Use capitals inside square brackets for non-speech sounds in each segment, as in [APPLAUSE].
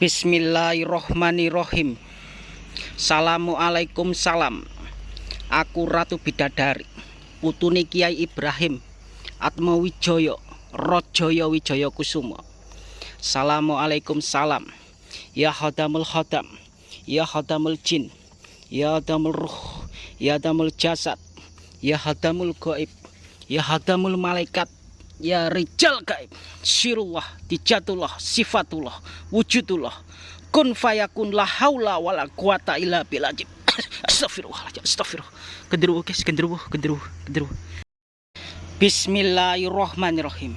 Bismillahirrohmanirrohim. Assalamualaikum salam. Aku Ratu Bidadari Putuni Kiai Ibrahim Atma Wijoyo Rojoyo Wijoyo Kusumo Assalamualaikum salam. Ya Hadamul Hadam Ya Hadamul Jin Ya Hadamul Ruh Ya Hadamul Jasad Ya Hadamul Goib Ya Hadamul Malaikat ya rijal gaib. Sirullah dijatullah sifatullah wujudullah kun fayakun la haula wala quwata illa billah. [COUGHS] Astagfirullahaladzim astagfirullah genderuwo guys genderuwo genderuwo genderuwo Bismillahirrahmanirrahim.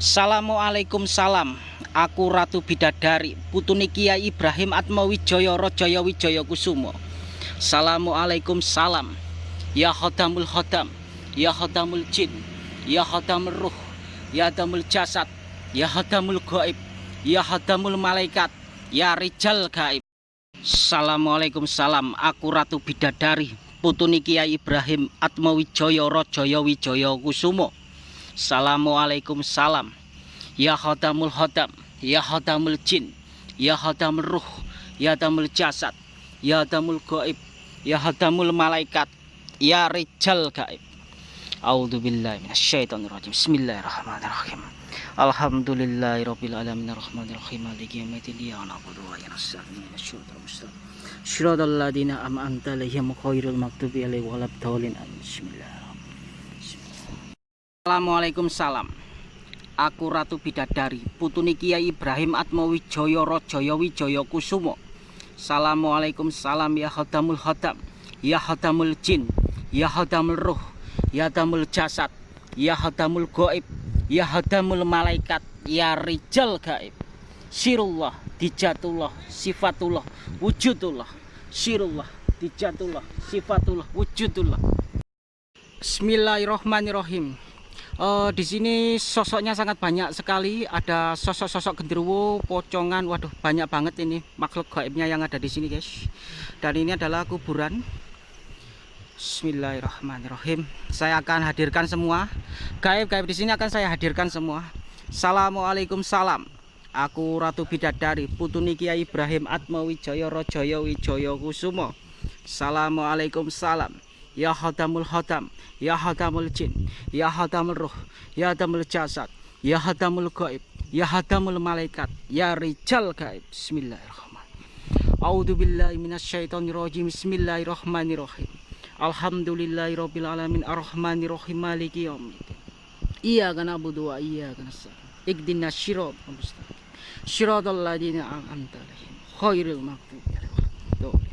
Assalamualaikum salam. Aku Ratu Bidadari Putuni Kiai Ibrahim Atmawijaya Rajaya Wijaya Kusumo. Assalamualaikum salam. Ya Khodamul Khodam Ya Khodamul Jin Ya Khodamul Ruh Ya Hadamul Jasad Ya Hadamul Gaib Ya Hadamul Malaikat Ya Rijal Gaib Assalamualaikum salam. Aku Ratu Bidadari Putuni Kiai Ibrahim Atmawijaya Rajaya Wijaya Kusumo Assalamualaikum salam. Ya Hadamul Hadam Ya Hadamul Jin Ya Hadamul Ruh Ya Hadamul Jasad Ya Hadamul Gaib Ya Hadamul Malaikat Ya Rijal Gaib A'udzubillahi minasyaitonirrajim. Bismillahirrahmanirrahim. Alhamdulillahirabbil alamin arrahmanirrahim maliki yaumiddin iyyaka na'budu wa iyyaka nasta'in ihdinas mustaqim. Shiratal ladzina an'amta 'alaihim ghairil maghdubi 'alaihim waladdallin. Bismillahirrahmanirrahim. Assalamualaikum salam. Aku Ratu Bidadari, putuni Kiai Ibrahim Atmawijaya Rajaya Wijaya Kusumo. Assalamualaikum salam ya khadamul khadam, ya khadamul jin, ya khadamul ruh, ya damul jasad ya hadamul goib ya hadamul malaikat ya rijal gaib. Sirullah dijatullah sifatullah wujudullah. Sirullah dijatullah sifatullah wujudullah. Bismillahirrohmanirrohim uh, di sini sosoknya sangat banyak sekali. Ada sosok-sosok genderuwo pocongan. Waduh banyak banget ini makhluk gaibnya yang ada di sini guys. Dan ini adalah kuburan Bismillahirrahmanirrahim. Saya akan hadirkan semua. Gaib-gaib di sini akan saya hadirkan semua. Assalamualaikum salam. Aku Ratu Bidadari, Putuni Kiai Ibrahim Atmawijaya Rajaya Wijaya Kusumo. Assalamualaikum salam. Ya Hadamul Hadam, Ya Hadamul Jin, Ya Hadamul Ruh, Ya Hadamul Jasad, Ya Hadamul Gaib, Ya Hadamul Malaikat, Ya Rijal Gaib. Bismillahirrahmanirrahim. A'udzubillahi minasyaitonirrajim. Bismillahirrahmanirrahim. Alhamdulillahirabbil alamin arrahmanirrahim maliki yaumiddin. Iyyaka na'budu wa iyyaka nasta'in. Ihdinas siratal mustaqim. Shiratal ladzina an'amta 'alaihim ghairil maghdubi 'alaihim